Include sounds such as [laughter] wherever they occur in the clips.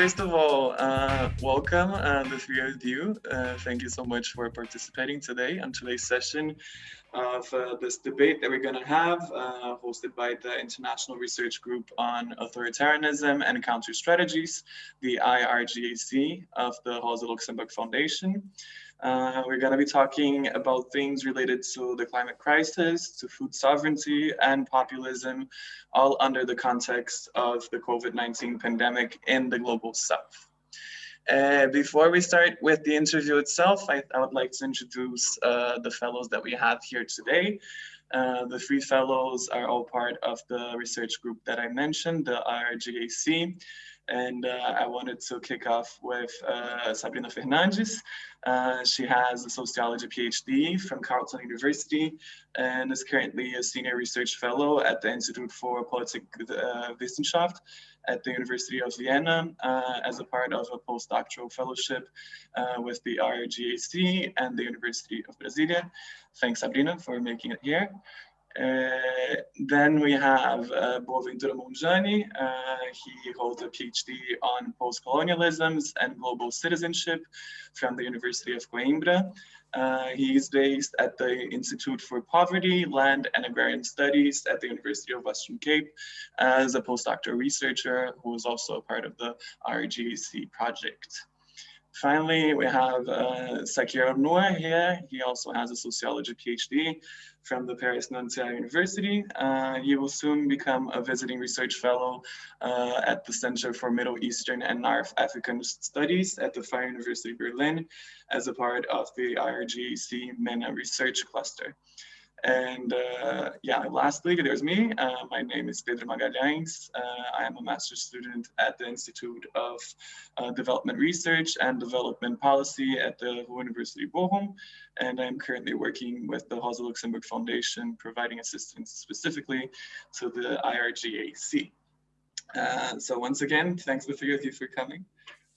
first of all, uh, welcome, uh, the three of you. Uh, thank you so much for participating today on today's session of uh, this debate that we're going to have, uh, hosted by the International Research Group on Authoritarianism and Counter Strategies, the IRGAC of the Rosa Luxemburg Foundation. Uh, we're going to be talking about things related to the climate crisis, to food sovereignty and populism, all under the context of the COVID-19 pandemic in the global south. Uh, before we start with the interview itself, I, I would like to introduce uh, the fellows that we have here today. Uh, the three fellows are all part of the research group that I mentioned, the IRGAC. And uh, I wanted to kick off with uh, Sabrina Fernandes. Uh, she has a sociology PhD from Carleton University and is currently a senior research fellow at the Institute for Politik uh, at the University of Vienna uh, as a part of a postdoctoral fellowship uh, with the IRGAC and the University of Brasilia. Thanks, Sabrina, for making it here. Uh, then we have uh, Monjane. Uh, he holds a PhD on post-colonialisms and global citizenship from the University of Coimbra. Uh, he is based at the Institute for Poverty, Land and Agrarian Studies at the University of Western Cape as a postdoctoral researcher who is also a part of the RGC project. Finally, we have uh, Saker Noor here. He also has a sociology PhD from the Paris Nanterre University. Uh, he will soon become a visiting research fellow uh, at the Center for Middle Eastern and North African Studies at the Free University Berlin as a part of the IRGAC MENA Research Cluster. And uh, yeah, lastly, there's me. Uh, my name is Pedro Magalhães. Uh, I am a master's student at the Institute of uh, Development Research and Development Policy at the University Bochum. And I'm currently working with the Rosa Luxemburg Foundation, providing assistance specifically to the IRGAC. Uh, so once again, thanks of you for coming.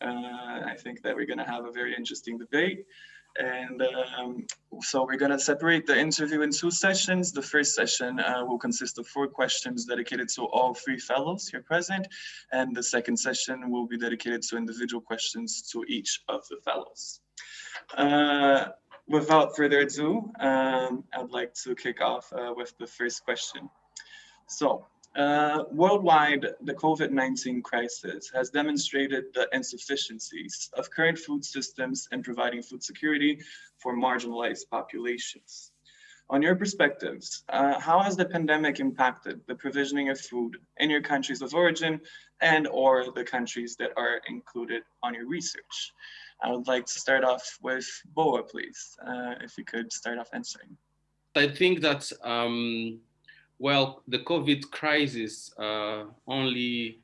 Uh, I think that we're gonna have a very interesting debate. And um, so we're going to separate the interview in two sessions. The first session uh, will consist of four questions dedicated to all three fellows here present. And the second session will be dedicated to individual questions to each of the fellows. Uh, without further ado, um, I'd like to kick off uh, with the first question. So uh, worldwide, the COVID-19 crisis has demonstrated the insufficiencies of current food systems in providing food security for marginalized populations. On your perspectives, uh, how has the pandemic impacted the provisioning of food in your countries of origin and or the countries that are included on your research? I would like to start off with Boa, please, uh, if you could start off answering. I think that um well, the COVID crisis uh, only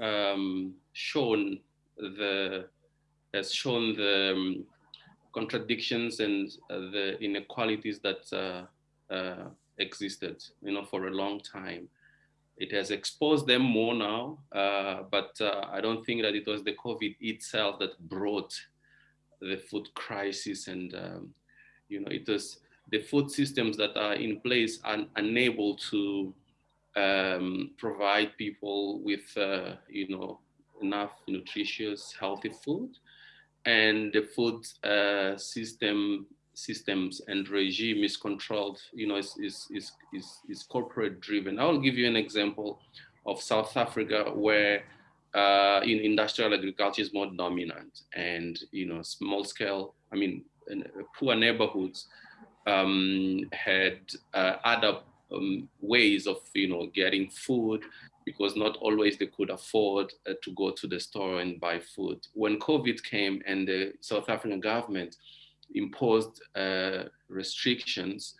um, shown the has shown the um, contradictions and uh, the inequalities that uh, uh, existed, you know, for a long time. It has exposed them more now, uh, but uh, I don't think that it was the COVID itself that brought the food crisis and, um, you know, it was the food systems that are in place are unable to um, provide people with, uh, you know, enough nutritious, healthy food. And the food uh, system systems and regime is controlled, you know, is, is, is, is, is corporate driven. I'll give you an example of South Africa where uh, in industrial agriculture is more dominant and, you know, small scale, I mean, poor neighborhoods um, had uh, other um, ways of you know getting food because not always they could afford uh, to go to the store and buy food. When COVID came and the South African government imposed uh, restrictions,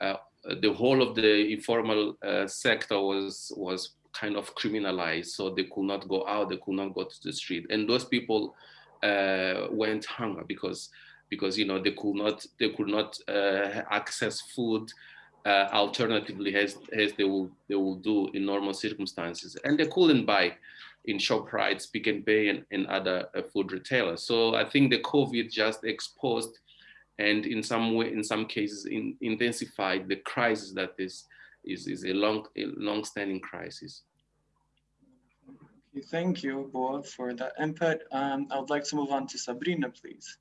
uh, the whole of the informal uh, sector was was kind of criminalized. So they could not go out, they could not go to the street, and those people uh, went hunger because because you know they could not they could not uh, access food uh, alternatively as, as they will they will do in normal circumstances and they couldn't buy in ShopRite, Pick n Pay and, and other uh, food retailers. So I think the COVID just exposed and in some way, in some cases, in, intensified the crisis that is, is, is a long, a long-standing crisis. Thank you both for that input. Um, I would like to move on to Sabrina, please.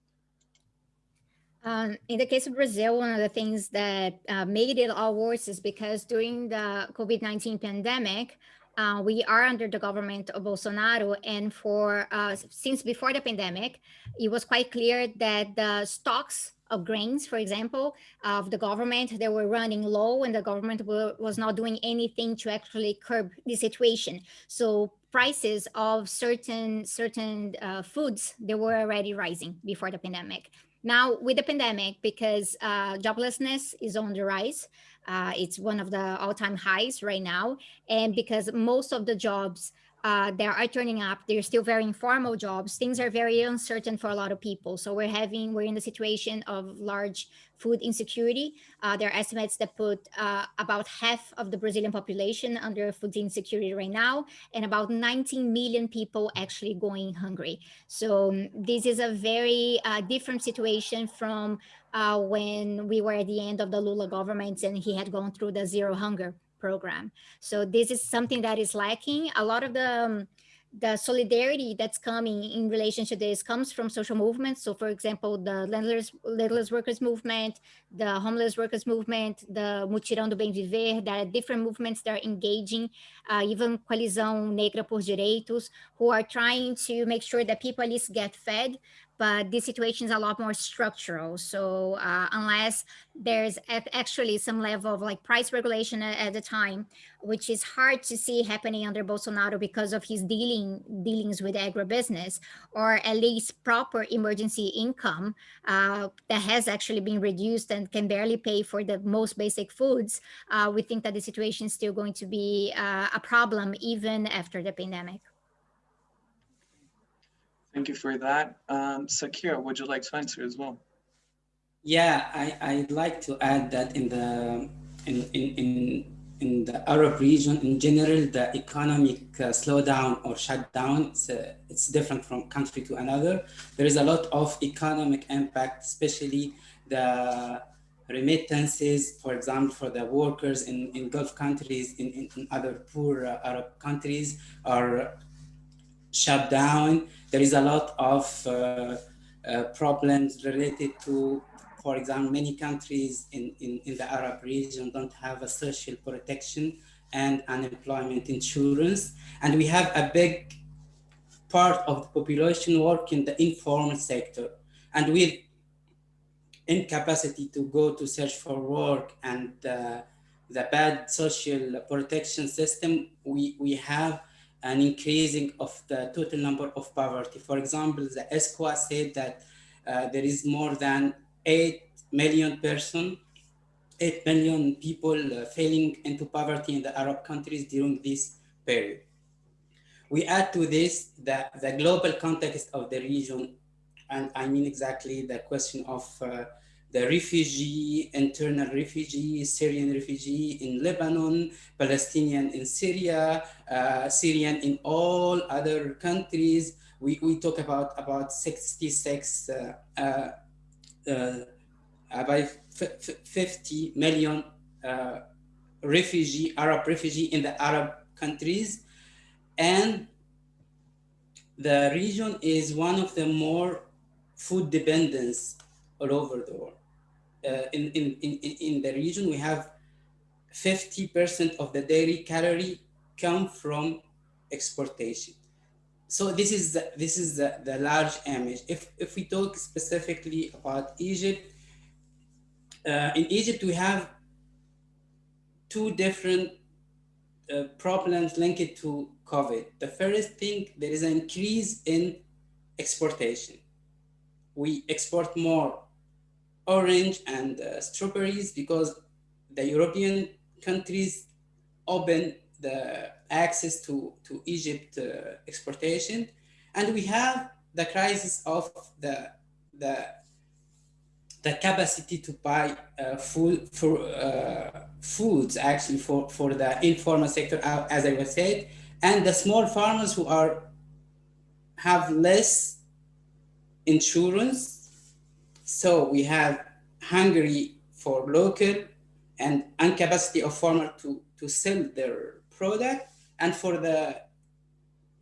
Um, in the case of Brazil, one of the things that uh, made it all worse is because during the COVID-19 pandemic, uh, we are under the government of Bolsonaro. And for uh, since before the pandemic, it was quite clear that the stocks of grains, for example, of the government, they were running low and the government was not doing anything to actually curb the situation. So prices of certain certain uh, foods, they were already rising before the pandemic. Now with the pandemic, because uh, joblessness is on the rise, uh, it's one of the all-time highs right now. And because most of the jobs uh, that are turning up, they're still very informal jobs. Things are very uncertain for a lot of people. So we're having, we're in the situation of large food insecurity. Uh, there are estimates that put uh, about half of the Brazilian population under food insecurity right now, and about 19 million people actually going hungry. So um, this is a very uh, different situation from uh, when we were at the end of the Lula government and he had gone through the zero hunger program. So this is something that is lacking. A lot of the um, the solidarity that's coming in relation to this comes from social movements. So for example, the landless, landless workers movement, the homeless workers movement, the Mutirão do Bem Viver, there are different movements that are engaging, uh, even Coalizão Negra por Direitos, who are trying to make sure that people at least get fed, but this situation is a lot more structural. So uh, unless there's actually some level of like price regulation at, the time, which is hard to see happening under Bolsonaro because of his dealing dealings with agribusiness, or at least proper emergency income uh, that has actually been reduced and can barely pay for the most basic foods, uh, we think that the situation is still going to be uh, a problem even after the pandemic. Thank you for that. Um, Sakira, would you like to answer as well? Yeah, I, I'd like to add that in the in, in, in, in the Arab region in general, the economic uh, slowdown or shutdown, it's, uh, it's different from country to another. There is a lot of economic impact, especially the remittances, for example, for the workers in, in Gulf countries, in, in, in other poor uh, Arab countries are shut down there is a lot of uh, uh, problems related to, for example, many countries in, in, in the Arab region don't have a social protection and unemployment insurance. And we have a big part of the population work in the informal sector. And with incapacity to go to search for work and uh, the bad social protection system, we, we have an increasing of the total number of poverty. For example, the ESCWA said that uh, there is more than 8 million person, 8 million people uh, falling into poverty in the Arab countries during this period. We add to this the, the global context of the region, and I mean exactly the question of uh, the refugee, internal refugee, Syrian refugee in Lebanon, Palestinian in Syria, uh, Syrian in all other countries. We, we talk about about 66, uh, uh, uh about 50 million uh, refugee, Arab refugee in the Arab countries. And the region is one of the more food dependence all over the world. Uh, in, in, in, in the region, we have 50% of the daily calorie come from exportation. So this is the, this is the, the large image. If, if we talk specifically about Egypt, uh, in Egypt we have two different uh, problems linked to COVID. The first thing, there is an increase in exportation. We export more orange and uh, strawberries because the European countries open the access to, to Egypt uh, exportation. And we have the crisis of the, the, the capacity to buy uh, food for uh, foods actually for, for the informal sector, uh, as I was said, and the small farmers who are have less insurance so we have Hungary for local and incapacity of farmer to, to sell their product and for the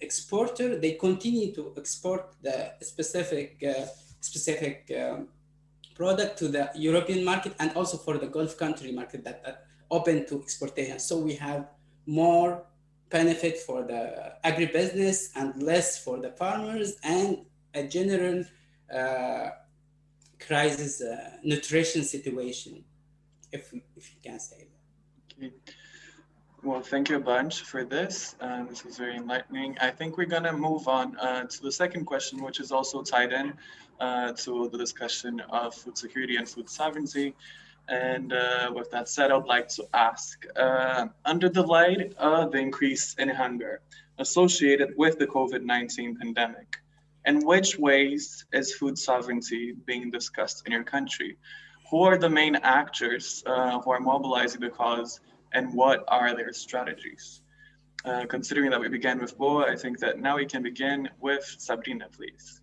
exporter, they continue to export the specific uh, specific um, product to the European market and also for the Gulf country market that are open to exportation. So we have more benefit for the agribusiness and less for the farmers and a general uh, crisis uh, nutrition situation, if, if you can say that. Okay. Well, thank you a bunch for this. Uh, this was very enlightening. I think we're going to move on uh, to the second question, which is also tied in uh, to the discussion of food security and food sovereignty. And uh, with that said, I'd like to ask, uh, under the light of the increase in hunger associated with the COVID-19 pandemic, in which ways is food sovereignty being discussed in your country? Who are the main actors uh, who are mobilizing the cause and what are their strategies? Uh, considering that we began with Boa, I think that now we can begin with Sabrina, please.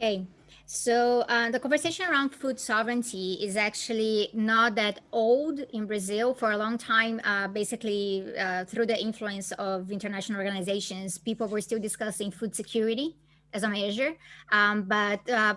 Okay, so uh, the conversation around food sovereignty is actually not that old in Brazil for a long time. Uh, basically, uh, through the influence of international organizations, people were still discussing food security as a measure. Um, but uh,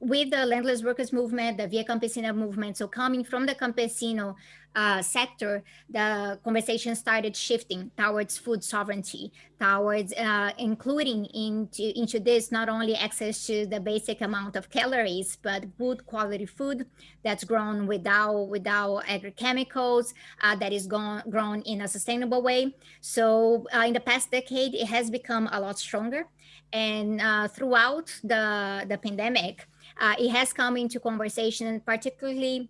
with the landless workers movement, the Via Campesina movement, so coming from the campesino uh, sector, the conversation started shifting towards food sovereignty, towards uh, including into, into this not only access to the basic amount of calories, but good quality food that's grown without, without agrochemicals, uh, that is gone, grown in a sustainable way. So uh, in the past decade, it has become a lot stronger. And uh, throughout the, the pandemic, uh, it has come into conversation, particularly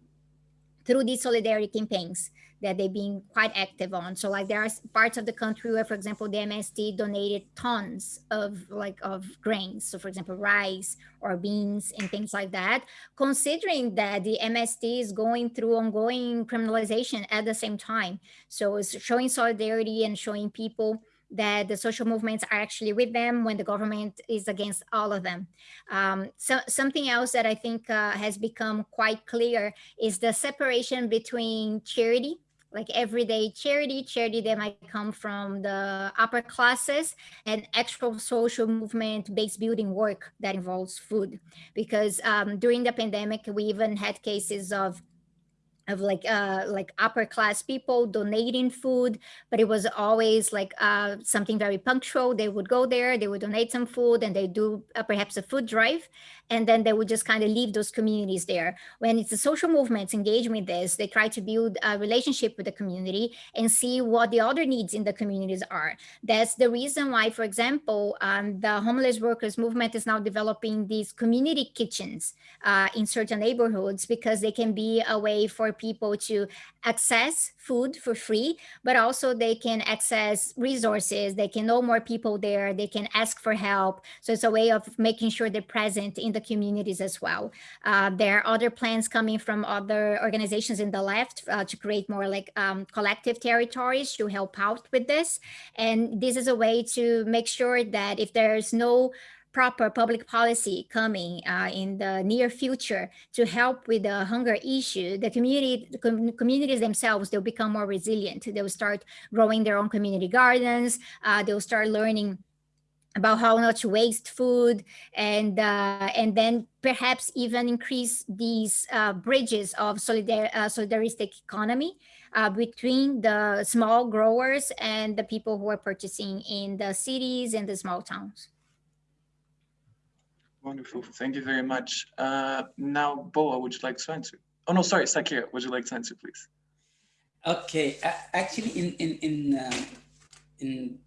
through these solidarity campaigns that they've been quite active on. So like there are parts of the country where, for example, the MST donated tons of like of grains. So for example, rice or beans and things like that, considering that the MST is going through ongoing criminalization at the same time. So it's showing solidarity and showing people that the social movements are actually with them when the government is against all of them. Um, so something else that I think uh, has become quite clear is the separation between charity like everyday charity, charity that might come from the upper classes and actual social movement based building work that involves food. Because um, during the pandemic, we even had cases of of like uh like upper class people donating food but it was always like uh something very punctual. They would go there they would donate some food and they do uh, perhaps a food drive and then they would just kind of leave those communities there. When it's the social movements engage with this they try to build a relationship with the community and see what the other needs in the communities are. That's the reason why for example um, the homeless workers movement is now developing these community kitchens uh, in certain neighborhoods because they can be a way for people to access food for free, but also they can access resources. They can know more people there. They can ask for help. So it's a way of making sure they're present in the communities as well. Uh, there are other plans coming from other organizations in the left uh, to create more like um, collective territories to help out with this. And this is a way to make sure that if there's no proper public policy coming uh, in the near future to help with the hunger issue, the community, the com communities themselves, they'll become more resilient. They'll start growing their own community gardens. Uh, they'll start learning about how not to waste food and uh, and then perhaps even increase these uh, bridges of solidar uh, solidaristic economy uh, between the small growers and the people who are purchasing in the cities and the small towns. Wonderful. Thank you very much. Uh, now, Boa, would you like to answer? Oh, no, sorry, Saker, would you like to answer, please? Okay, uh, actually, in in in uh, in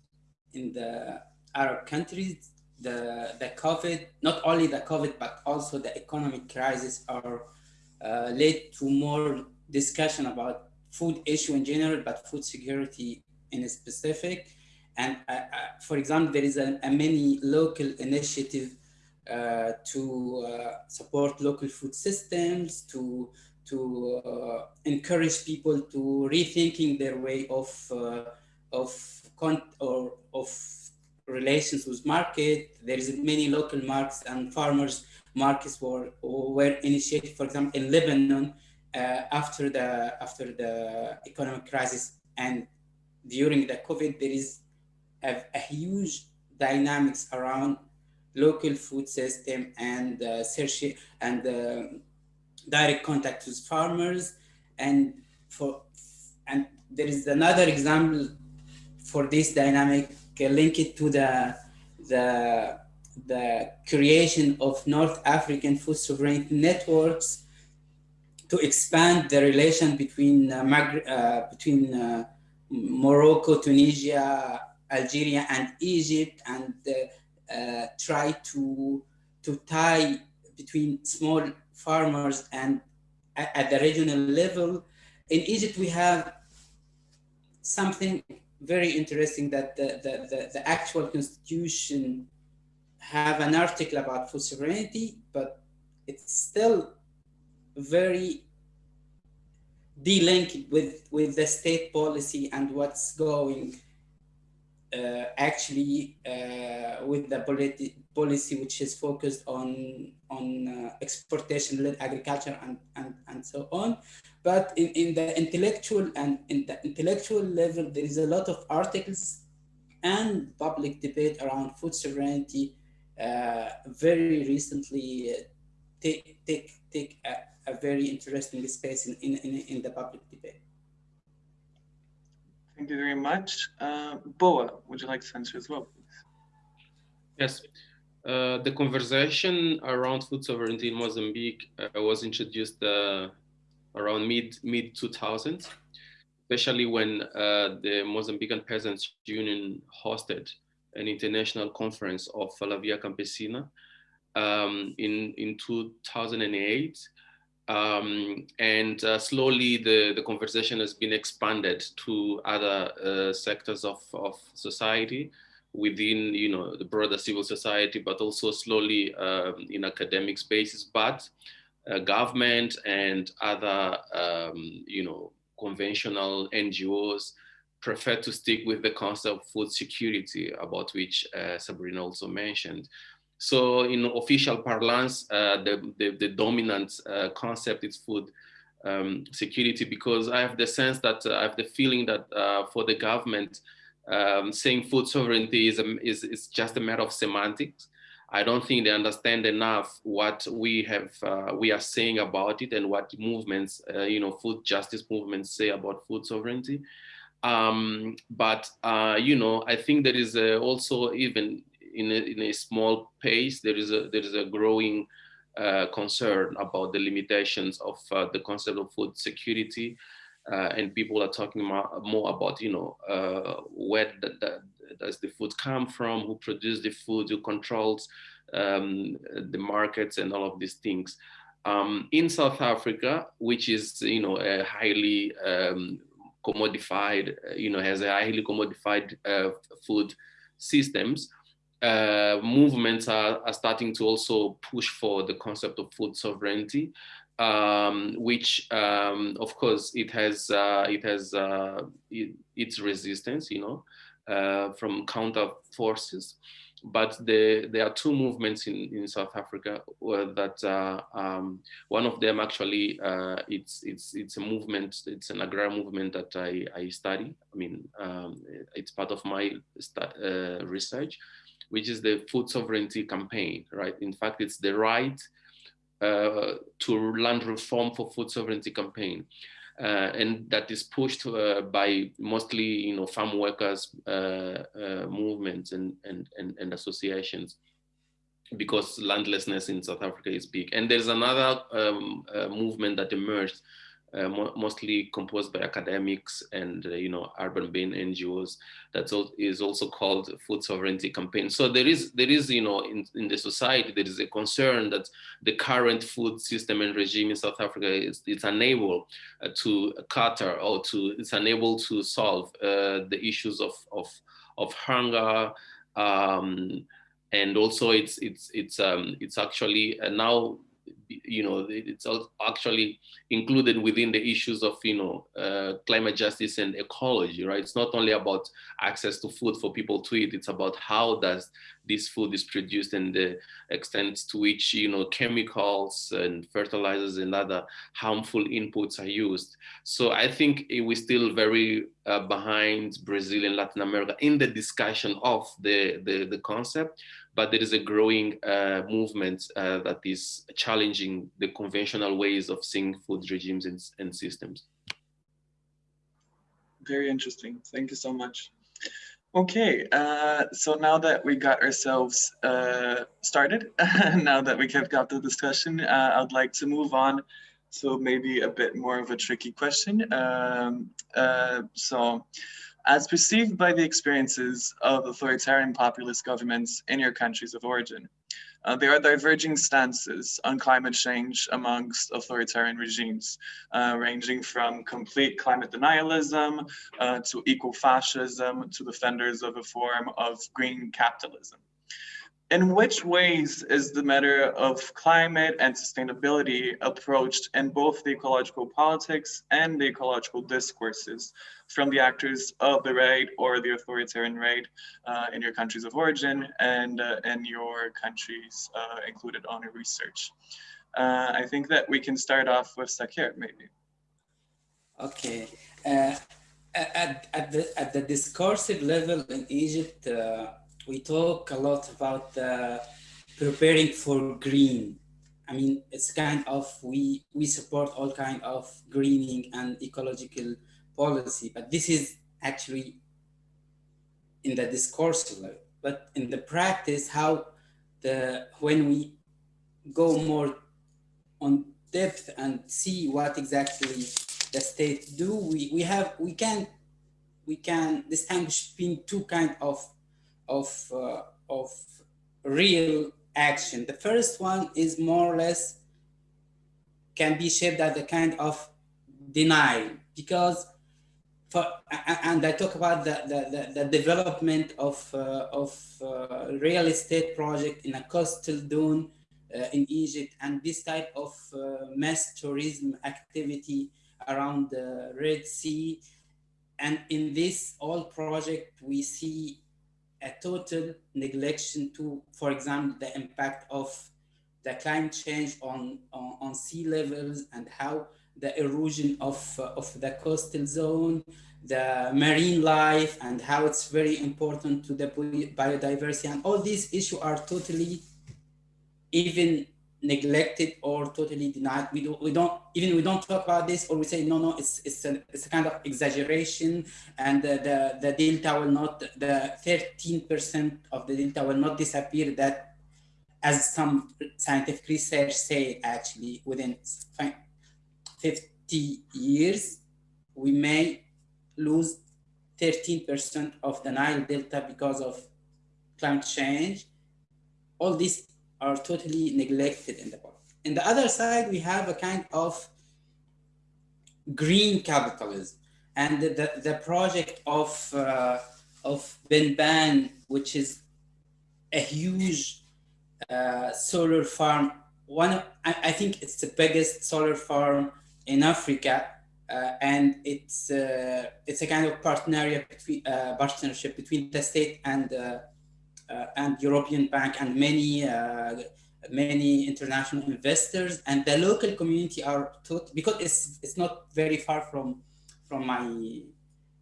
in the Arab countries, the the COVID, not only the COVID, but also the economic crisis are uh, led to more discussion about food issue in general, but food security in specific. And uh, uh, for example, there is a, a many local initiative to uh, support local food systems, to to uh, encourage people to rethinking their way of of con or of relations with market. There is many local markets and farmers markets were were initiated, for example, in Lebanon uh, after the after the economic crisis and during the COVID, there is a, a huge dynamics around local food system and uh, search and uh, direct contact with farmers. And for and there is another example for this dynamic uh, link it to the the the creation of North African food sovereignty networks to expand the relation between uh, uh, between uh, Morocco, Tunisia, Algeria, and Egypt, and uh, uh, try to to tie between small farmers and at, the regional level. In Egypt, we have something very interesting that the, the, the, the actual constitution have an article about food sovereignty, but it's still very delinked with, with the state policy and what's going actually uh, with the politi- policy which is focused on on uh, exportation-led agriculture and, and, and so on. But in, in the intellectual and in the intellectual level, there is a lot of articles and public debate around food sovereignty. Uh, very recently, uh, take take take a, a, very interesting space in, in, in the public debate. Thank you very much. Uh, Boa, would you like to answer as well, please? Yes. Uh, the conversation around food sovereignty in Mozambique uh, was introduced uh, around mid mid 2000s, especially when uh, the Mozambican Peasants Union hosted an international conference of La Campesina um, in in 2008. Um, and uh, slowly the, the conversation has been expanded to other sectors of, of society within you know the broader civil society, but also slowly um, in academic spaces. But uh, government and other um, you know conventional NGOs prefer to stick with the concept of food security, about which uh, Sabrina also mentioned. So in official parlance, uh, the, the, the, dominant uh, concept is food um, security because I have the sense that uh, I have the feeling that for the government, um, saying food sovereignty is, a, is, is just a matter of semantics. I don't think they understand enough what we have, uh, we are saying about it and what movements, uh, you know, food justice movements say about food sovereignty. Um, but, uh, you know, I think there is also even in a, in a small pace, there is a, there is a growing uh, concern about the limitations of uh, the concept of food security uh, and people are talking more, about, you know, uh, where the, the, does the food come from, who produces the food, who controls um, the markets and all of these things. Um, in South Africa, which is, you know, a highly um, commodified, you know, has a highly commodified uh, food systems, uh, movements are, are, starting to also push for the concept of food sovereignty um, which um, of course it has uh, it has uh, it, its resistance, you know, uh, from counter forces. But the, there are two movements in, in South Africa that uh, um, one of them actually it's it's it's a movement it's an agrar movement that I, I study. I mean um, it's part of my research, which is the food sovereignty campaign. Right. In fact, it's the right uh, to land reform for food sovereignty campaign. Uh, and that is pushed uh, by mostly you know farm workers uh, uh, movements and, and, and, and, associations because landlessness in South Africa is big. And there's another um, uh, movement that emerged uh, mo mostly composed by academics and uh, you know urban-based NGOs. That is also called food sovereignty campaign. So there is there is you know in, in the society there is a concern that the current food system and regime in South Africa is it's unable uh, to cater or to it's unable to solve uh, the issues of of of hunger. Um, and also it's it's it's um, it's actually uh, now you know, it's actually included within the issues of, you know, uh, climate justice and ecology, right? It's not only about access to food for people to eat, it's about how does this food is produced and the extent to which, you know, chemicals and fertilizers and other harmful inputs are used. So I think we're still very uh, behind Brazil and Latin America in the discussion of the, the, the concept but there is a growing uh, movement uh, that is challenging the conventional ways of seeing food regimes and, and systems. Very interesting. Thank you so much. Okay, uh, so now that we got ourselves uh, started, [laughs] now that we have got the discussion, uh, I'd like to move on to maybe a bit more of a tricky question. Um, uh, so as perceived by the experiences of authoritarian populist governments in your countries of origin. Uh, there are diverging stances on climate change amongst authoritarian regimes, uh, ranging from complete climate denialism uh, to eco-fascism to defenders of a form of green capitalism in which ways is the matter of climate and sustainability approached in both the ecological politics and the ecological discourses from the actors of the right or the authoritarian right uh, in your countries of origin and uh, in your countries uh, included on your research? Uh, I think that we can start off with Saker, maybe. Okay. Uh, at, at, the, at the discursive level in Egypt, uh, we talk a lot about preparing for green. I mean, it's kind of, we, we support all kind of greening and ecological policy, but this is actually in the discourse level. But in the practice, how the, when we go more on depth and see what exactly the state do, we, we have, we can, we can distinguish between two kind of of, uh, of real action. The first one is more or less can be shaped as a kind of denial because for, and I talk about the, the, the, the development of, uh, of uh, real estate project in a coastal dune uh, in Egypt and this type of uh, mass tourism activity around the Red Sea. And in this all project, we see a total neglection to, for example, the impact of the climate change on, on, on sea levels and how the erosion of, uh, of the coastal zone, the marine life and how it's very important to the biodiversity and all these issues are totally even neglected or totally denied. We don't, we don't even we don't talk about this or we say no, no, it's it's a, it's a kind of exaggeration, and the the, the delta will not the 13% of the delta will not disappear. That, as some scientific research say, actually within 50 years, we may lose 13% of the Nile Delta because of climate change. All these are totally neglected in the book. In the other side, we have a kind of green capitalism and the, the, project of, uh, of Benban, which is a huge uh, solar farm. One, I, I, think it's the biggest solar farm in Africa. Uh, and it's uh, it's a kind of partnership between, uh, partnership between the state and and European Bank and many many international investors and the local community are taught because it's it's not very far from from my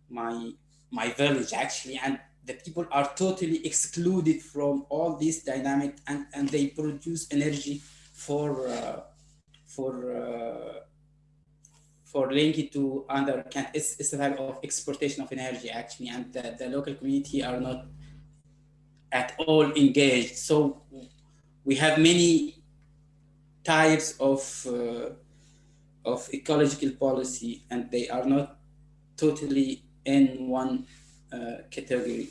my my village actually and the people are totally excluded from all this dynamic and and they produce energy for uh, for uh, for linking to other it's, it's a type of exportation of energy actually and the, the local community are not at all engaged. So we have many types of, uh, of ecological policy and they are not totally in one uh, category.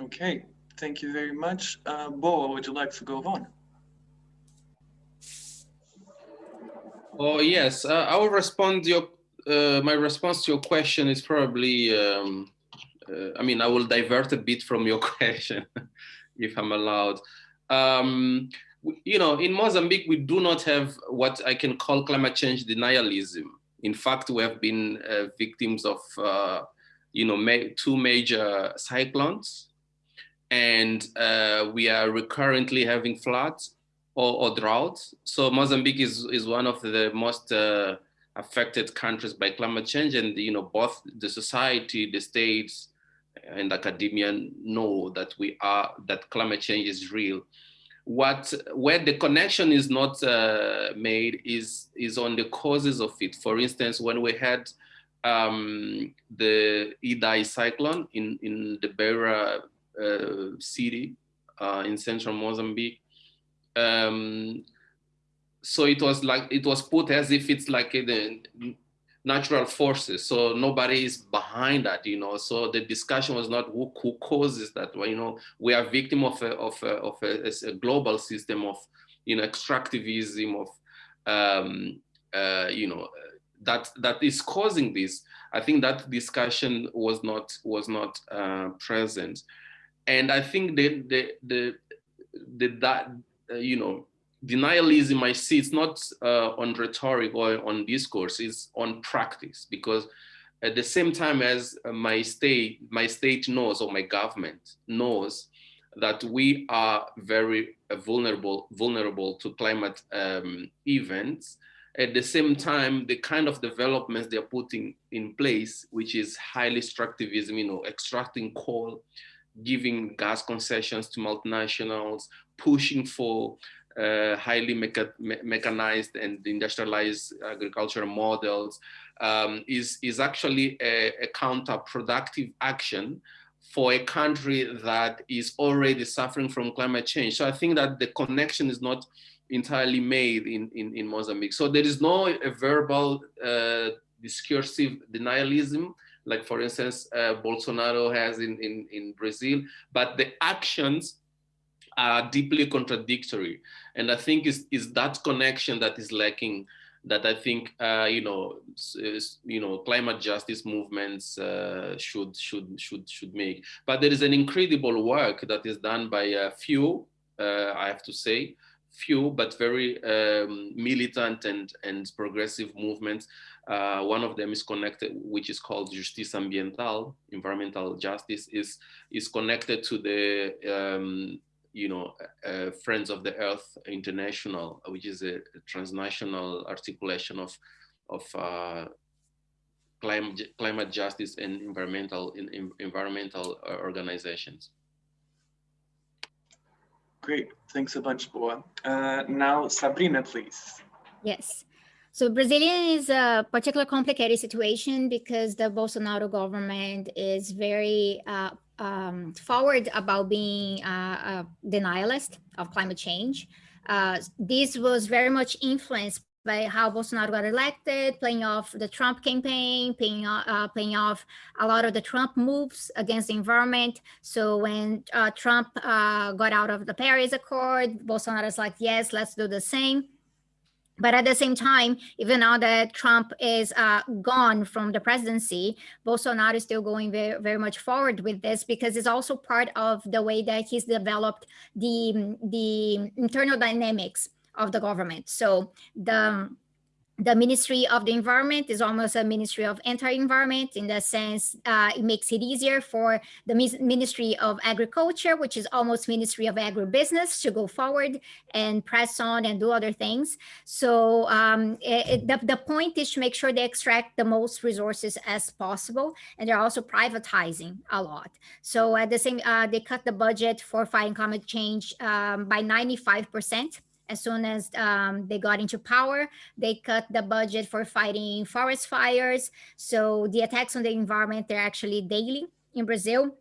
Okay, thank you very much. Uh, Bo, would you like to go on? Oh yes, uh, I will respond. Your uh, my response to your question is probably um, uh, I mean, I will divert a bit from your [laughs] question, if I'm allowed. Um, you know, in Mozambique, we do not have what I can call climate change denialism. In fact, we have been uh, victims of, uh, you know, ma two major cyclones, and uh, we are recurrently having floods or, or droughts. So Mozambique is, is one of the most uh, affected countries by climate change, and you know, both the society, the states, and academia know that we are that climate change is real what where the connection is not uh, made is is on the causes of it. For instance, when we had um, the Idai cyclone in in the Beira uh, city uh, in central Mozambique. Um, so it was like it was put as if it's like the natural forces. So nobody is behind that, you know. So the discussion was not who, who causes that. Well, you know, we are victim of a, of a, of a, a global system of, you know, extractivism of, um, uh, you know, that that is causing this. I think that discussion was not was not uh, present, and I think the the the, the that you know denialism I see it's not uh, on rhetoric or on discourse, it's on practice because at the same time as my state, my state knows or my government knows that we are very vulnerable, vulnerable to climate um, events. At the same time, the kind of developments they're putting in place, which is highly extractivism, you know, extracting coal, giving gas concessions to multinationals, pushing for uh, highly mecha me mechanized and industrialized agricultural models um, is, is actually a, a counterproductive action for a country that is already suffering from climate change. So I think that the connection is not entirely made in, in, in Mozambique. So there is no a verbal uh, discursive denialism, like for instance, uh, Bolsonaro has in, in, in Brazil, but the actions are deeply contradictory. And I think is is that connection that is lacking that I think uh, you know you know climate justice movements uh, should should should should make. But there is an incredible work that is done by a few, uh, I have to say, few but very um, militant and and progressive movements. Uh, one of them is connected, which is called Justiça Ambiental, environmental justice, is is connected to the um, you know, uh, Friends of the Earth International, which is a, transnational articulation of, of uh, climate, climate justice and environmental, in, in environmental uh, organizations. Great, thanks a bunch, Boa. Uh, now, Sabrina, please. Yes. So Brazilian is a particular complicated situation because the Bolsonaro government is very uh, um, forward about being a denialist of climate change. Uh, this was very much influenced by how Bolsonaro got elected, playing off the Trump campaign, playing, uh, off a lot of the Trump moves against the environment. So when uh, Trump uh, got out of the Paris Accord, Bolsonaro's like, yes, let's do the same. But at the same time, even now that Trump is uh, gone from the presidency, Bolsonaro is still going very, very much forward with this because it's also part of the way that he's developed the, the internal dynamics of the government. So the the Ministry of the Environment is almost a Ministry of Anti-Environment in the sense uh, it makes it easier for the Ministry of Agriculture, which is almost Ministry of Agribusiness to go forward and press on and do other things. So um, it, the, the point is to make sure they extract the most resources as possible. And they're also privatizing a lot. So at the same, uh, they cut the budget for fighting climate change um, by 95 percent as soon as um, they got into power, they cut the budget for fighting forest fires. So the attacks on the environment, they're actually daily in Brazil.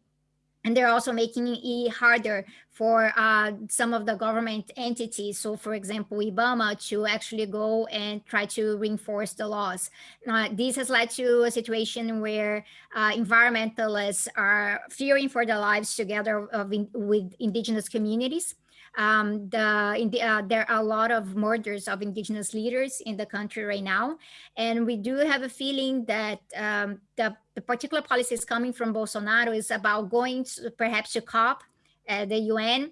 And they're also making it harder for uh, some of the government entities. So for example, IBAMA to actually go and try to reinforce the laws. Now, this has led to a situation where uh, environmentalists are fearing for their lives together in, with indigenous communities. Um, the, the, uh, there are a lot of murders of indigenous leaders in the country right now. And we do have a feeling that um, the, the particular policies coming from Bolsonaro is about going to, perhaps to COP, uh, the UN,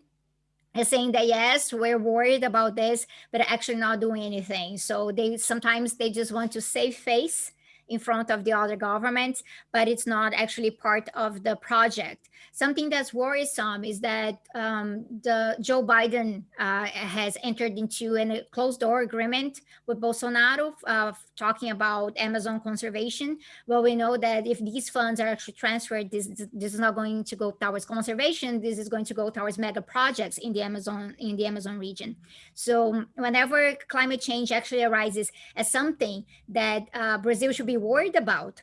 is saying that yes we're worried about this but actually not doing anything so they sometimes they just want to save face in front of the other governments, but it's not actually part of the project. Something that's worrisome is that um, the Joe Biden uh, has entered into a closed door agreement with Bolsonaro, uh, talking about Amazon conservation. Well, we know that if these funds are actually transferred, this, this is not going to go towards conservation. This is going to go towards mega projects in the Amazon in the Amazon region. So whenever climate change actually arises as something that uh, Brazil should be worried about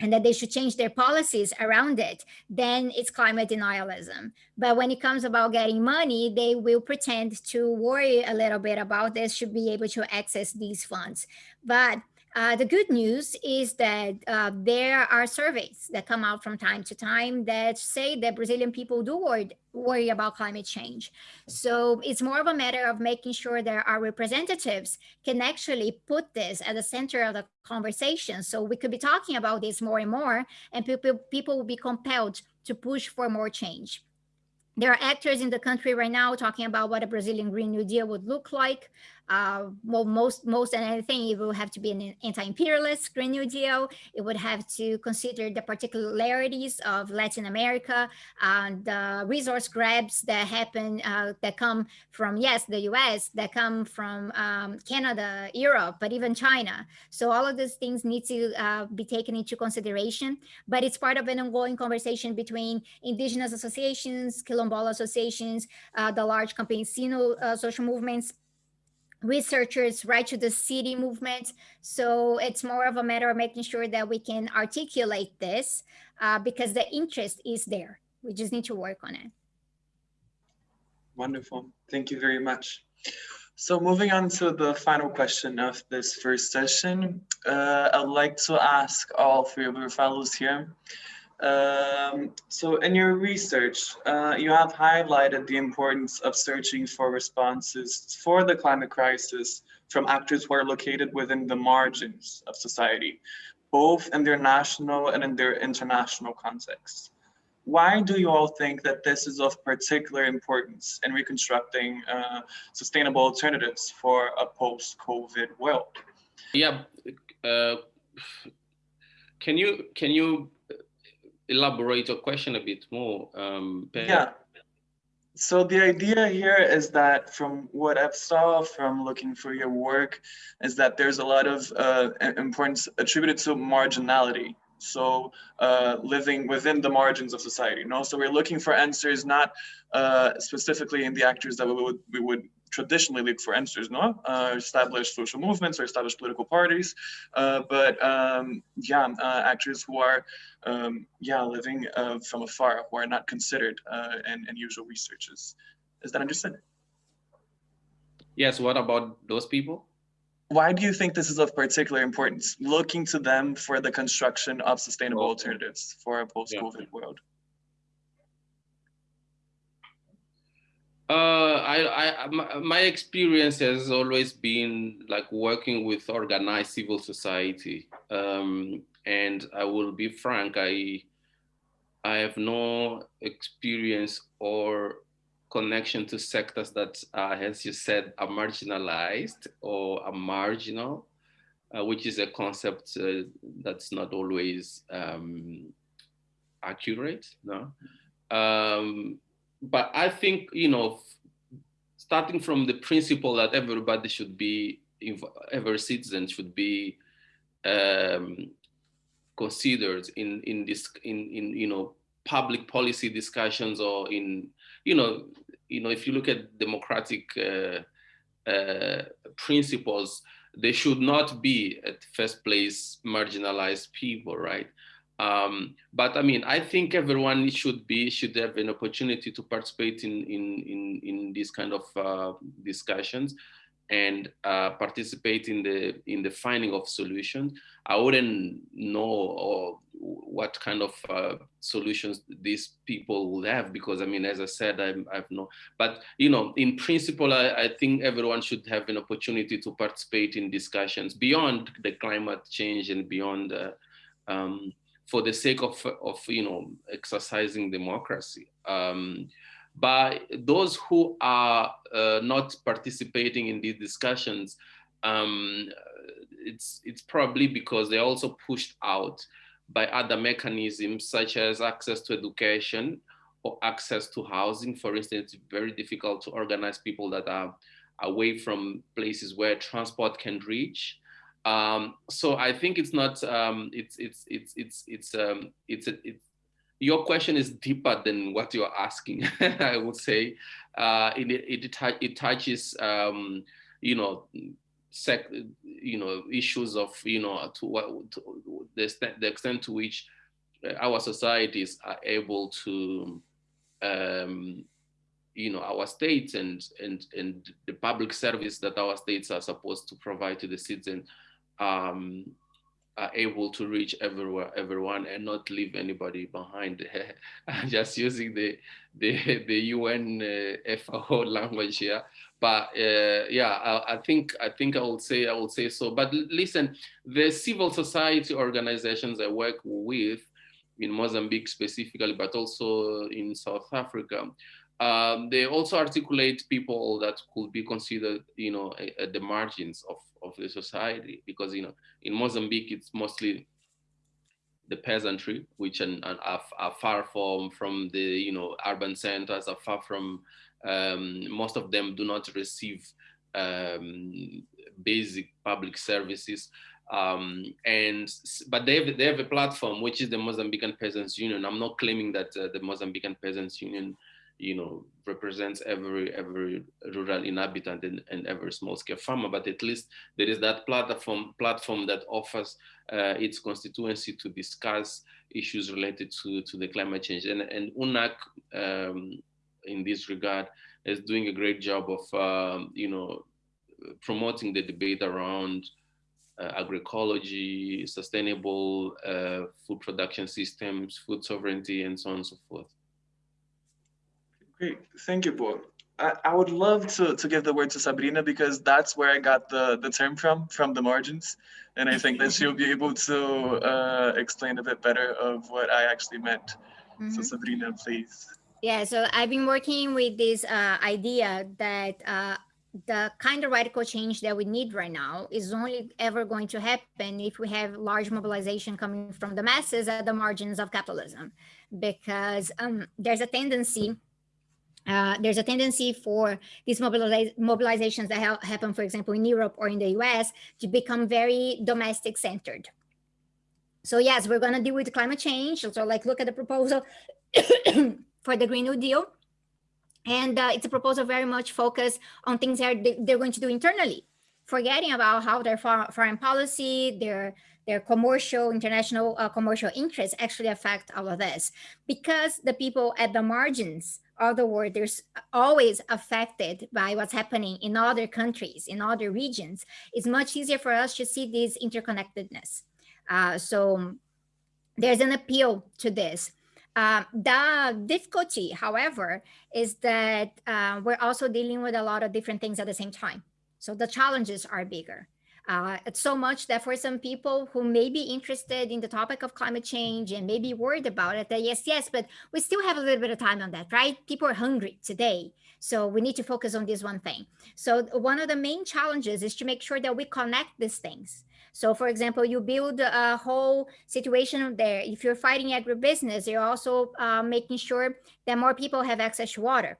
and that they should change their policies around it, then it's climate denialism. But when it comes about getting money, they will pretend to worry a little bit about this, should be able to access these funds. But uh, the good news is that uh, there are surveys that come out from time to time that say that Brazilian people do worry, worry about climate change. So it's more of a matter of making sure that our representatives can actually put this at the center of the conversation. So we could be talking about this more and more, and people, people will be compelled to push for more change. There are actors in the country right now talking about what a Brazilian Green New Deal would look like. Uh, well, most, most and anything, it will have to be an anti-imperialist Green New Deal. It would have to consider the particularities of Latin America, and the resource grabs that happen, uh, that come from, yes, the US, that come from um, Canada, Europe, but even China. So all of these things need to uh, be taken into consideration, but it's part of an ongoing conversation between indigenous associations, Quilombola associations, uh, the large campesino uh, social movements, researchers right to the city movement. So it's more of a matter of making sure that we can articulate this uh, because the interest is there. We just need to work on it. Wonderful. Thank you very much. So moving on to the final question of this first session, uh, I'd like to ask all three of your fellows here, um, so in your research, uh, you have highlighted the importance of searching for responses for the climate crisis from actors who are located within the margins of society, both in their national and in their international contexts. Why do you all think that this is of particular importance in reconstructing uh, sustainable alternatives for a post-COVID world? Yeah, uh, can you can you elaborate your question a bit more? Um, yeah. So the idea here is that from what I've saw from looking for your work is that there's a lot of uh, importance attributed to marginality. So uh, living within the margins of society, you know? So we're looking for answers not uh, specifically in the actors that we would, we would traditionally look for answers, no? Uh, established social movements or established political parties, uh, but um, yeah, uh, actors who are, um, yeah, living uh, from afar, who are not considered uh, in, in usual researches. Is that understood? Yes, what about those people? Why do you think this is of particular importance, looking to them for the construction of sustainable alternatives for a post-COVID yeah. world? Uh, I, I, my experience has always been like working with organized civil society. Um, and I will be frank, I, I have no experience or connection to sectors that, uh, as you said, are marginalized or are marginal, uh, which is a concept uh, that's not always um, accurate. No? Um, but I think, you know, starting from the principle that everybody should be, every citizen should be um, considered in, in this, in, in, you know, public policy discussions or in, you know, you know, if you look at democratic uh, uh, principles, they should not be at first place marginalized people, right? Um, but I mean, I think everyone should be should have an opportunity to participate in in in, in these kind of uh, discussions and uh, participate in the in the finding of solutions. I wouldn't know or what kind of uh, solutions these people will have because I mean, as I said, I'm, I've no. But you know, in principle, I, I think everyone should have an opportunity to participate in discussions beyond the climate change and beyond. Uh, um, for the sake of, of you know, exercising democracy. Um, But those who are uh, not participating in these discussions, um, it's, it's probably because they're also pushed out by other mechanisms such as access to education or access to housing. For instance, it's very difficult to organize people that are away from places where transport can reach. Um, so I think it's not, um, it's, it's, it's, it's, it's, um, it's, your question is deeper than what you're asking, [laughs] I would say. Uh, it, it, it touches, um, you know, sec, you know, issues of, you know, to what, to the, extent, the extent to which uh, our societies are able to, um, you know, our states and, and, and the public service that our states are supposed to provide to the citizens um, are able to reach everywhere, everyone and not leave anybody behind. [laughs] Just using the, the, the UN uh, FAO [laughs] language here. But uh, yeah, I, I, think I think I would say I would say so. But listen, the civil society organizations I work with in Mozambique specifically, but also in South Africa, um, they also articulate people that could be considered, you know, at the margins of, of the society because, you know, in Mozambique, it's mostly the peasantry, which are, are, are, far from, from the, you know, urban centers, are far from, um, most of them do not receive um, basic public services. Um, and but they have, they have a platform which is the Mozambican Peasants Union. I'm not claiming that uh, the Mozambican Peasants Union you know, represents every every rural inhabitant and, and every small scale farmer, but at least there is that platform platform that offers uh, its constituency to discuss issues related to, to the climate change. And, and UNAC, um, in this regard, is doing a great job of, um, you know, promoting the debate around uh, agroecology, sustainable uh, food production systems, food sovereignty, and so on and so forth. Great, thank you, Paul. I, I would love to, to give the word to Sabrina because that's where I got the, the term from, from the margins. And I think that she'll be able to uh, explain a bit better of what I actually meant. Mm -hmm. So mm-hmm. Sabrina, please. Yeah, so I've been working with this uh, idea that uh, the kind of radical change that we need right now is only ever going to happen if we have large mobilization coming from the masses at the margins of capitalism, because um, there's a tendency uh, there's a tendency for these mobiliz mobilizations that ha happen, for example, in Europe or in the US to become very domestic centered. So yes, we're going to deal with climate change. So like look at the proposal [coughs] for the Green New Deal. And uh, it's a proposal very much focused on things that they're going to do internally, forgetting about how their foreign policy, their their commercial, international uh, commercial interests actually affect all of this. Because the people at the margins of other words, there's always affected by what's happening in other countries, in other regions, it's much easier for us to see this interconnectedness. Uh, so there's an appeal to this. Uh, the difficulty, however, is that uh, we're also dealing with a lot of different things at the same time. So the challenges are bigger. Uh, it's so much that for some people who may be interested in the topic of climate change and may be worried about it, that yes, yes, but we still have a little bit of time on that, right? People are hungry today. So we need to focus on this one thing. So one of the main challenges is to make sure that we connect these things. So for example, you build a whole situation there. If you're fighting agribusiness, you're also uh, making sure that more people have access to water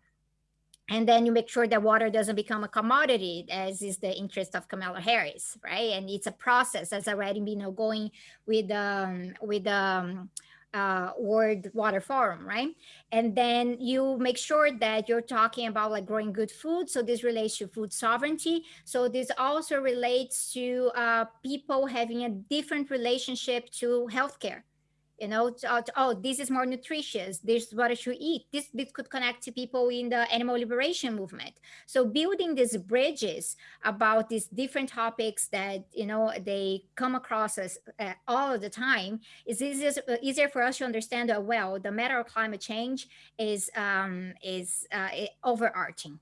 and then you make sure that water doesn't become a commodity as is the interest of Kamala Harris, right? And it's a process as already been going with um, with um, uh, World Water Forum, right? And then you make sure that you're talking about like growing good food. So this relates to food sovereignty. So this also relates to uh, people having a different relationship to healthcare you know, uh, oh, this is more nutritious. This is what I should eat. This, this could connect to people in the animal liberation movement. So building these bridges about these different topics that, you know, they come across us uh, all of the time is easier, easier for us to understand that, well, the matter of climate change is, um, is uh, overarching.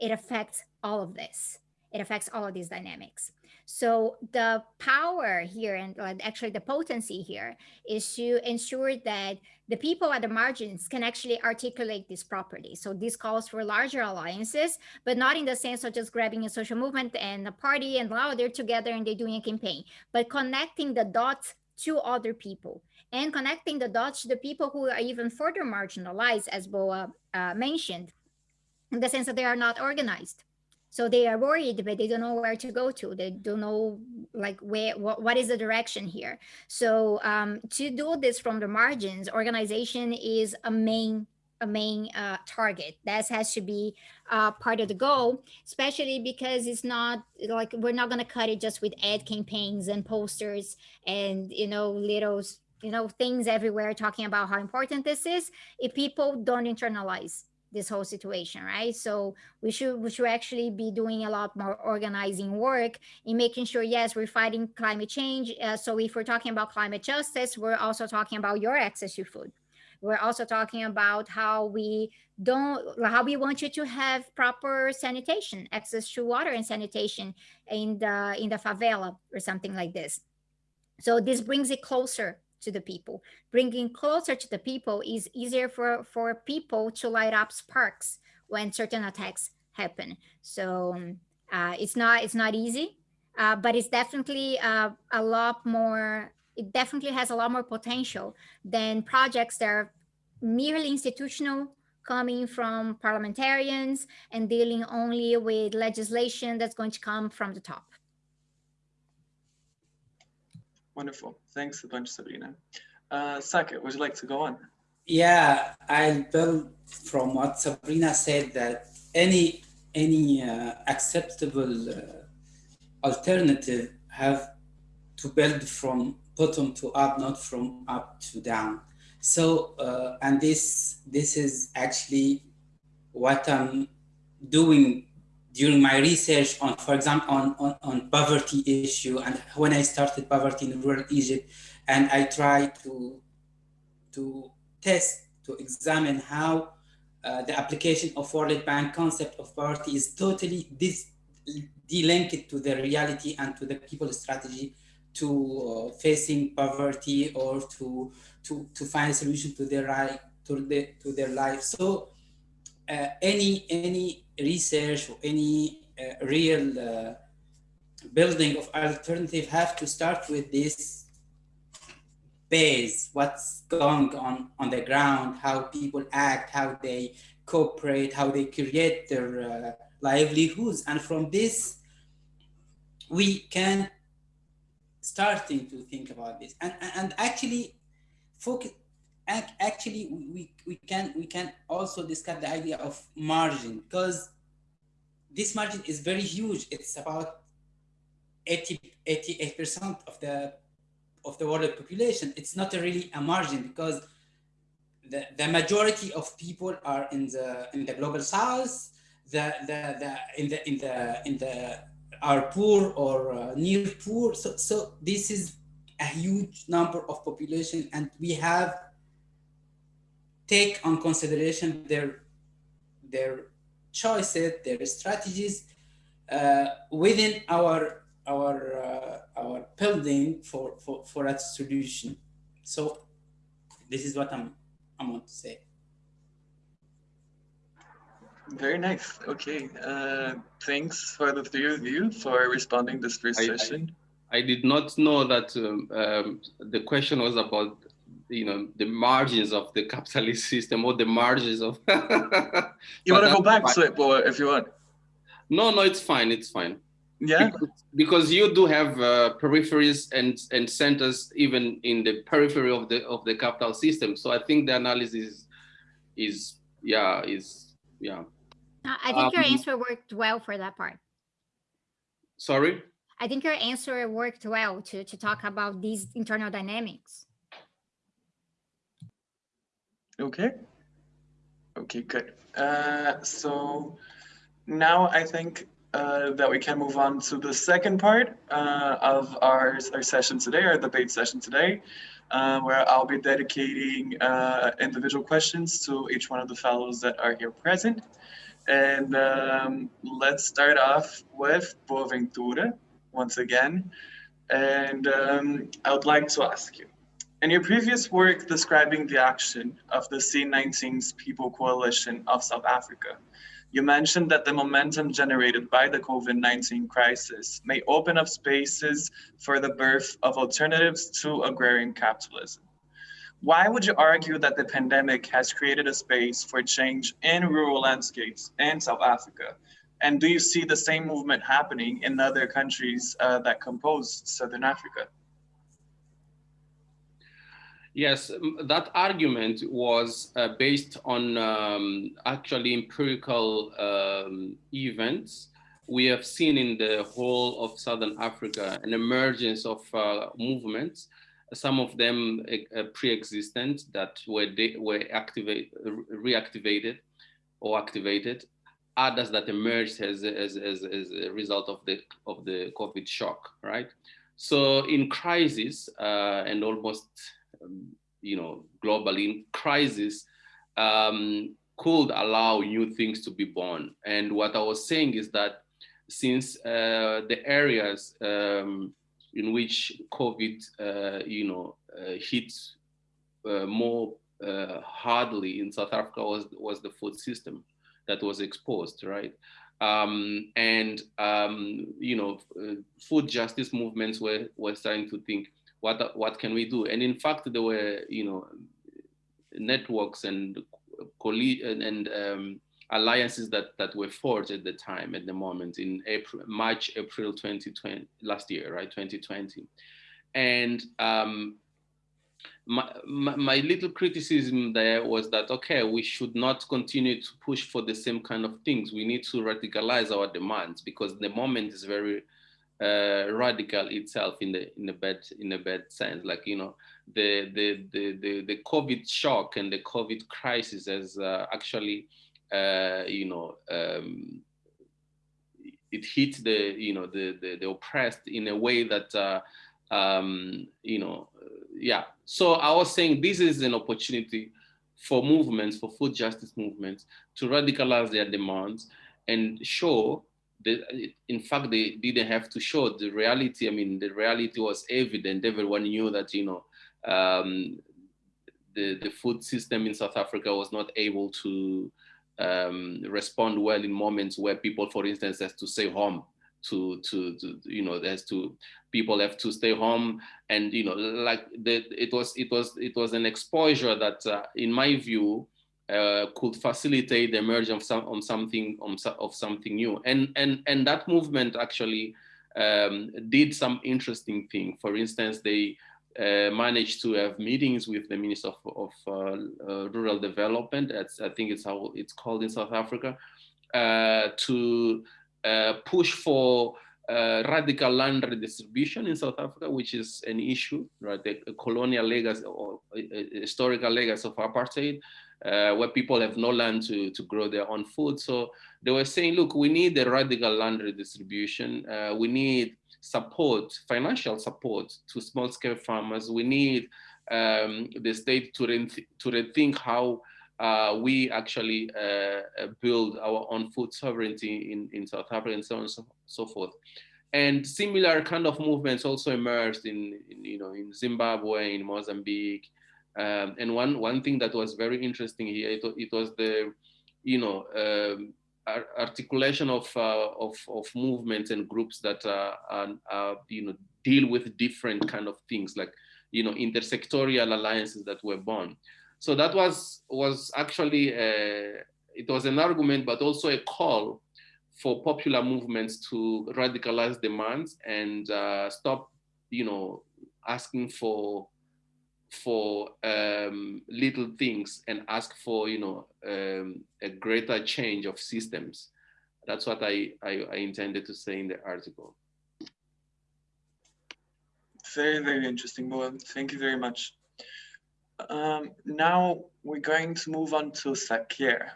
It affects all of this. It affects all of these dynamics. So the power here and actually the potency here is to ensure that the people at the margins can actually articulate this properly. So this calls for larger alliances, but not in the sense of just grabbing a social movement and a party and now they're together and they're doing a campaign, but connecting the dots to other people and connecting the dots to the people who are even further marginalized, as Boa uh, mentioned, in the sense that they are not organized. So they are worried, but they don't know where to go to. They don't know like where, what, what is the direction here. So um, to do this from the margins, organization is a main a main uh, target. That has to be uh, part of the goal, especially because it's not like we're not going to cut it just with ad campaigns and posters and you know little you know things everywhere talking about how important this is. If people don't internalize this whole situation, right? So we should we should actually be doing a lot more organizing work in making sure, yes, we're fighting climate change. Uh, so if we're talking about climate justice, we're also talking about your access to food. We're also talking about how we don't, how we want you to have proper sanitation, access to water and sanitation in the in the favela or something like this. So this brings it closer to the people. Bringing closer to the people is easier for, for people to light up sparks when certain attacks happen. So um, uh, it's not it's not easy, uh, but it's definitely uh, a lot more. It definitely has a lot more potential than projects that are merely institutional, coming from parliamentarians and dealing only with legislation that's going to come from the top. Wonderful. Thanks a bunch, Sabrina. Uh, Saker, would you like to go on? Yeah, I build from what Sabrina said that any any uh, acceptable uh, alternative have to build from bottom to up, not from up to down. So, uh, and this this is actually what I'm doing during my research on, for example, on, on, on poverty issue and when I started poverty in rural Egypt, and I tried to, to test, to examine how uh, the application of World Bank concept of poverty is totally dis delinked to the reality and to the people's strategy to uh, facing poverty or to, to, to find a solution to their, right, to, the, to their life. So uh, any any research or any uh, real uh, building of alternative have to start with this base what's going on on the ground how people act how they cooperate how they create their uh, livelihoods. And from this we can starting to think about this. And and actually focus actually we, we can we can also discuss the idea of margin because this margin is very huge. It's about 80 88 percent of the of the world population. It's not really a margin because the, the majority of people are in the in the global south the the, the in the in the in the are poor or uh, near poor. So so this is a huge number of population and we have take on consideration their their choices, their strategies uh, within our our uh, our building for, for for a solution. So this is what I'm I want to say. Very nice. Okay. Uh, thanks for the three of you for responding this first I, session. I, I, did not know that um, um, the question was about you know the margins of the capitalist [laughs] system or the margins of [laughs] you want to go back fine. to it boy if you want. No no it's fine it's fine. Yeah? Because, because you do have uh, peripheries and and centers even in the periphery of the of the capital system. So i think the analysis is, is yeah is yeah. I think um, your answer worked well for that part. Sorry? I think your answer worked well to to talk about these internal dynamics Okay. Okay, good. Uh, so now I think uh, that we can move on to the second part uh, of our, our session today, our debate session today, uh, where I'll be dedicating uh, individual questions to each one of the fellows that are here present. And um, let's start off with Boaventura. once again. And um, I would like to ask you, in your previous work describing the action of the C19's People Coalition of South Africa, you mentioned that the momentum generated by the COVID-19 crisis may open up spaces for the birth of alternatives to agrarian capitalism. Why would you argue that the pandemic has created a space for change in rural landscapes in South Africa? And do you see the same movement happening in other countries uh, that compose Southern Africa? Yes, that argument was uh, based on um, actually empirical um, events. We have seen in the whole of Southern Africa an emergence of uh, movements, some of them uh, pre-existent that were, were activate, reactivated or activated, others that emerged as, as, as, as a result of the, of the COVID shock, right? So in crisis uh, and almost you know, globally in crisis um, could allow new things to be born. And what I was saying is that since uh, the areas um, in which COVID, uh, you know, uh, hit uh, more uh, hardly in South Africa was, was the food system that was exposed, right? Um, and, um, you know, uh, food justice movements were, were starting to think, what what can we do? And in fact, there were you know networks and and, and um, alliances that that were forged at the time at the moment in April, March, April 2020 last year, right, 2020, and um, my, my, my, little criticism there was that, okay, we should not continue to push for the same kind of things. We need to radicalize our demands because the moment is very uh, radical itself in the in a bad in a bad sense. Like you know, the the the the, the COVID shock and the COVID crisis has uh, actually uh, you know um, it hits the you know the, the, the oppressed in a way that uh, um, you know yeah. So I was saying this is an opportunity for movements, for food justice movements, to radicalize their demands and show they, in fact, they didn't have to show the reality. I mean, the reality was evident. Everyone knew that, you know, um, the, the food system in South Africa was not able to um, respond well in moments where people, for instance, has to stay home to, to, to, you know, there's to, people have to stay home and, you know, like the, it was, it was, it was an exposure that uh, in my view, uh, could facilitate the emergence of, some, on something on, of something new. And, and, and that movement actually um, did some interesting thing. For instance, they uh, managed to have meetings with the Minister of, of uh, uh Rural Development, That's, I think it's how it's called in South Africa, uh, to push for radical land redistribution in South Africa, which is an issue, right? The colonial legacy or historical legacy of apartheid, uh, where people have no land to, to grow their own food. So they were saying, look, we need a radical land redistribution. Uh, we need support, financial support to small scale farmers. We need um, the state to, reth to rethink how uh, we actually uh, build our own food sovereignty in, in South Africa and so on and so, so forth. And similar kind of movements also emerged in, in, you know, in Zimbabwe, in Mozambique, um, and one one thing that was very interesting here, it, it was the, you know, um, articulation of, uh, of, of movements and groups that uh, are, are, you know, deal with different kind of things like, you know, intersectorial alliances that were born. So that was, was actually, a, it was an argument, but also a call for popular movements to radicalize demands and uh, stop, you know, asking for for um, little things and ask for you know um, a greater change of systems. That's what I, I, I intended to say in the article. Very, very interesting, Boa. Thank you very much. Um, now we're going to move on to Saker.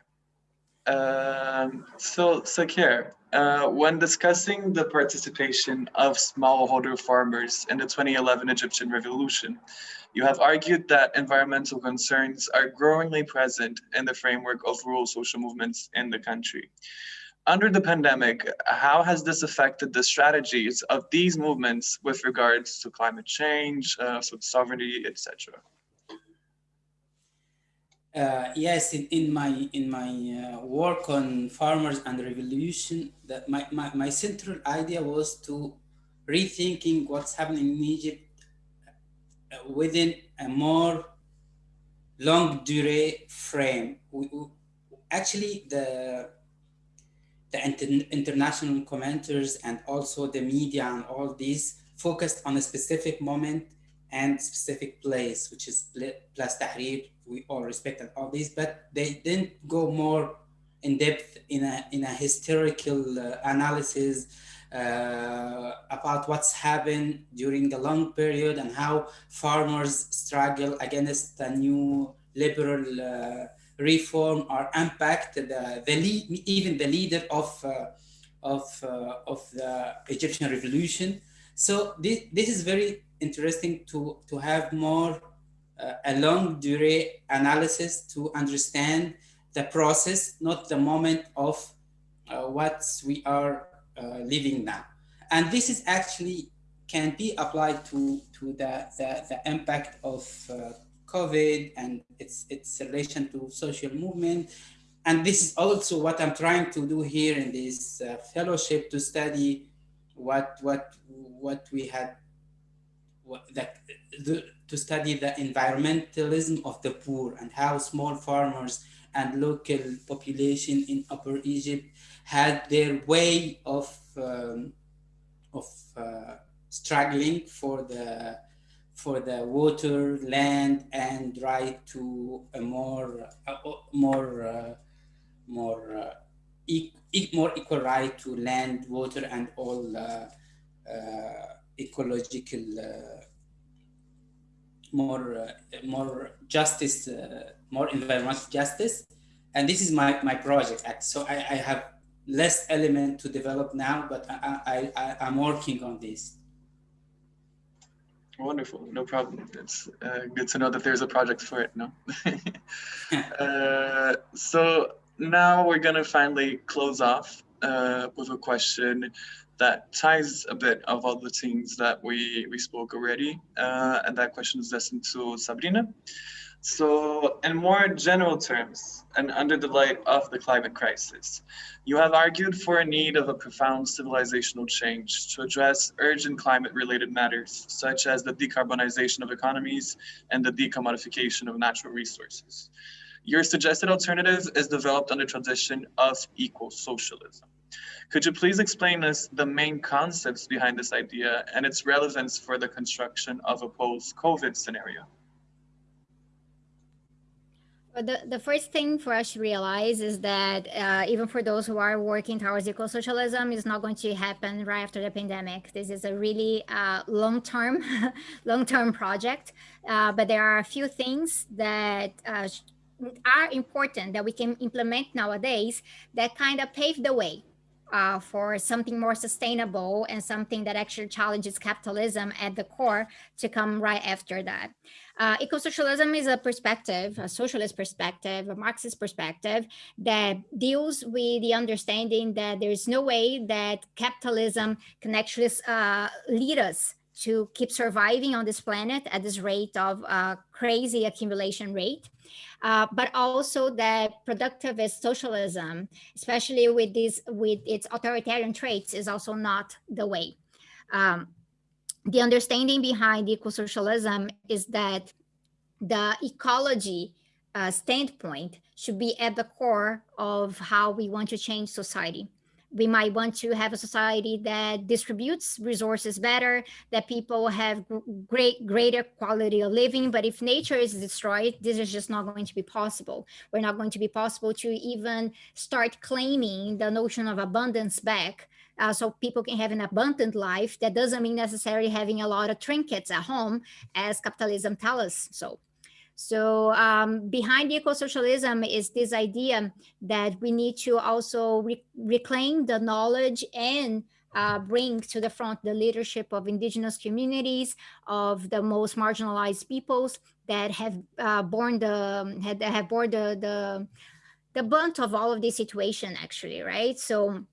Um, so Saker, uh, when discussing the participation of smallholder farmers in the 2011 Egyptian revolution, you have argued that environmental concerns are growingly present in the framework of rural social movements in the country. under the pandemic, how has this affected the strategies of these movements with regards to climate change, uh, food sovereignty, etc.? Uh, yes, in, in my in my uh, work on farmers and revolution, that my, my, my central idea was to rethinking what's happening in Egypt within a more long durée frame. We, we, actually, the the inter international commenters and also the media and all these focused on a specific moment and specific place, which is Place Tahrir. We all respect and all these, but they didn't go more in depth in a in a historical uh, analysis uh, about what's happened during the long period and how farmers struggle against the new liberal uh, reform or impact the, the lead, even the leader of uh, of uh, of the Egyptian revolution. So this, this is very interesting to to have more uh, a long durée analysis to understand the process, not the moment of uh, what we are living now. And this is actually can be applied to, to the, the, the impact of uh, COVID and its, its relation to social movement. And this is also what I'm trying to do here in this uh, fellowship to study what, what, what we had, the, the, to study the environmentalism of the poor and how small farmers and local population in Upper Egypt had their way of um, of uh, struggling for the for the water, land, and right to a more uh, more uh, more uh, e more equal right to land, water, and all uh, uh, ecological more more justice, more environmental justice, and this is my my project. So I, I have less element to develop now, but I, I, I, am working on this. Wonderful, no problem. It's uh, good to know that there's a project for it, no? [laughs] uh, so now we're gonna finally close off uh, with a question that ties a bit of all the things that we, we spoke already. Uh, and that question is destined to Sabrina. So in more general terms, and under the light of the climate crisis, you have argued for a need of a profound civilizational change to address urgent climate-related matters, such as the decarbonization of economies and the decommodification of natural resources. Your suggested alternative is developed under tradition of eco-socialism. Could you please explain us the main concepts behind this idea and its relevance for the construction of a post-COVID scenario? The, the first thing for us to realize is that uh, even for those who are working towards eco-socialism is not going to happen right after the pandemic. This is a really uh, long-term, [laughs] long-term project, uh, but there are a few things that uh, are important that we can implement nowadays that kind of pave the way uh, for something more sustainable and something that actually challenges capitalism at the core to come right after that. Uh, eco-socialism is a perspective, a socialist perspective, a Marxist perspective that deals with the understanding that there is no way that capitalism can actually uh, lead us to keep surviving on this planet at this rate of uh, crazy accumulation rate. Uh, but also that productivist socialism, especially with this, with its authoritarian traits, is also not the way. Um, the understanding behind eco-socialism is that the ecology uh, standpoint should be at the core of how we want to change society we might want to have a society that distributes resources better, that people have great, greater quality of living. But if nature is destroyed, this is just not going to be possible. We're not going to be possible to even start claiming the notion of abundance back. Uh, so people can have an abundant life. That doesn't mean necessarily having a lot of trinkets at home as capitalism tells us so. So um, behind eco-socialism is this idea that we need to also re reclaim the knowledge and uh, bring to the front the leadership of indigenous communities, of the most marginalized peoples that have uh, borne the have, have borne the, the the brunt of all of this situation actually, right? So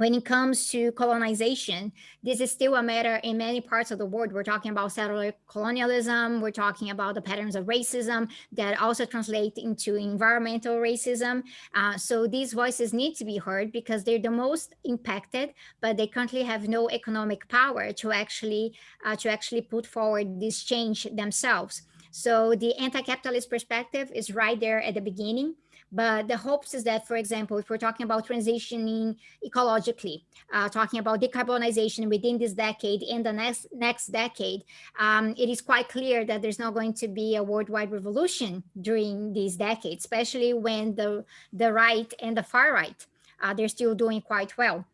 when it comes to colonization, this is still a matter in many parts of the world. We're talking about settler colonialism. We're talking about the patterns of racism that also translate into environmental racism. Uh, so these voices need to be heard because they're the most impacted, but they currently have no economic power to actually uh, to actually put forward this change themselves. So the anti-capitalist perspective is right there at the beginning. But the hopes is that, for example, if we're talking about transitioning ecologically, uh, talking about decarbonization within this decade and the next next decade, um, it is quite clear that there's not going to be a worldwide revolution during these decades, especially when the, the right and the far right, uh, they're still doing quite well.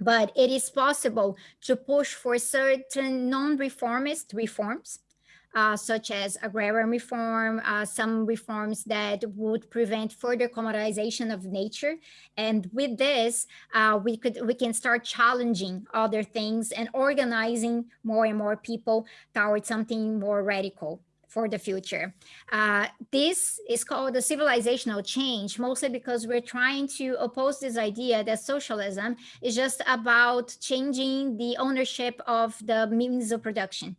But it is possible to push for certain non-reformist reforms uh, such as agrarian reform, uh, some reforms that would prevent further commoditization of nature. And with this, uh, we could we can start challenging other things and organizing more and more people towards something more radical for the future. Uh, this is called a civilizational change, mostly because we're trying to oppose this idea that socialism is just about changing the ownership of the means of production.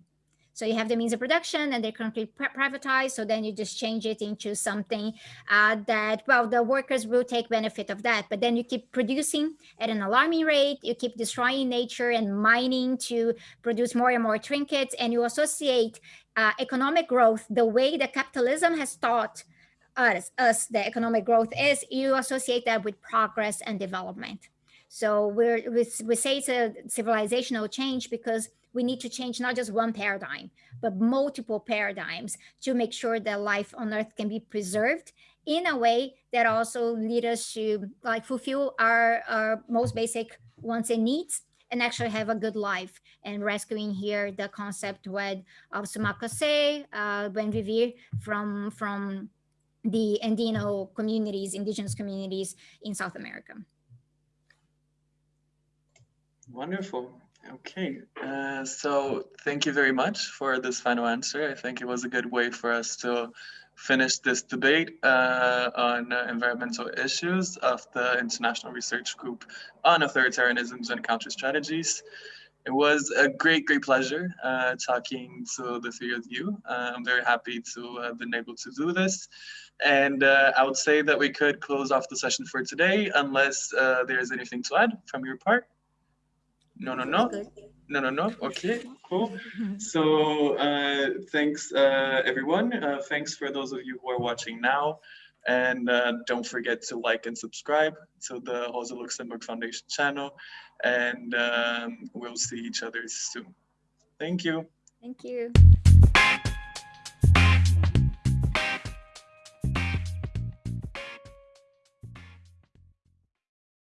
So you have the means of production and they're currently privatized. So then you just change it into something uh, that, well, the workers will take benefit of that. But then you keep producing at an alarming rate. You keep destroying nature and mining to produce more and more trinkets. And you associate uh, economic growth the way that capitalism has taught us, us the economic growth is, you associate that with progress and development. So we're, we, we say it's a civilizational change because we need to change not just one paradigm, but multiple paradigms to make sure that life on earth can be preserved in a way that also lead us to like fulfill our, our most basic wants and needs and actually have a good life and rescuing here the concept with of Sumak Kawsay, uh, Buen Vivir from, from the Andino communities, indigenous communities in South America. Wonderful. Okay, uh, so thank you very much for this final answer. I think it was a good way for us to finish this debate uh, on uh, environmental issues of the International Research Group on Authoritarianisms and Counter Strategies. It was a great, great pleasure uh, talking to the three of you. Uh, I'm very happy to have been able to do this. And uh, I would say that we could close off the session for today unless there's anything to add from your part. No, no, no. No, no, no. Okay, cool. [laughs] So uh, thanks, uh, everyone. Uh, thanks for those of you who are watching now. And uh, don't forget to like and subscribe to the Rosa Luxemburg Foundation channel. And um, we'll see each other soon. Thank you. Thank you.